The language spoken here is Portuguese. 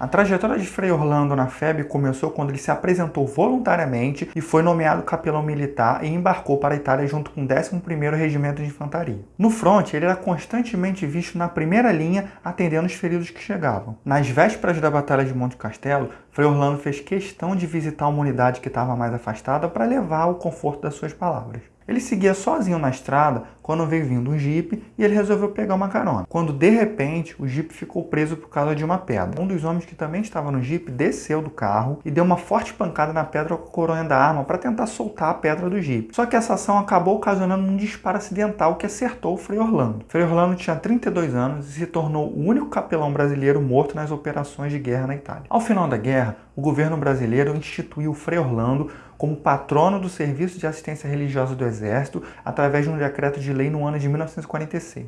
A trajetória de Frei Orlando na FEB começou quando ele se apresentou voluntariamente e foi nomeado capelão militar e embarcou para a Itália junto com o 11º Regimento de Infantaria. No fronte, ele era constantemente visto na primeira linha atendendo os feridos que chegavam. Nas vésperas da Batalha de Monte Castelo, Frei Orlando fez questão de visitar uma unidade que estava mais afastada para levar o conforto das suas palavras. Ele seguia sozinho na estrada quando veio vindo um jipe e ele resolveu pegar uma carona. Quando de repente o jipe ficou preso por causa de uma pedra. Um dos homens que também estava no jipe desceu do carro e deu uma forte pancada na pedra com a coronha da arma para tentar soltar a pedra do jipe. Só que essa ação acabou ocasionando um disparo acidental que acertou o Frei Orlando. Frei Orlando tinha 32 anos e se tornou o único capelão brasileiro morto nas operações de guerra na Itália. Ao final da guerra, o governo brasileiro instituiu o Frei Orlando como patrono do Serviço de Assistência Religiosa do Exército através de um decreto de lei no ano de 1946.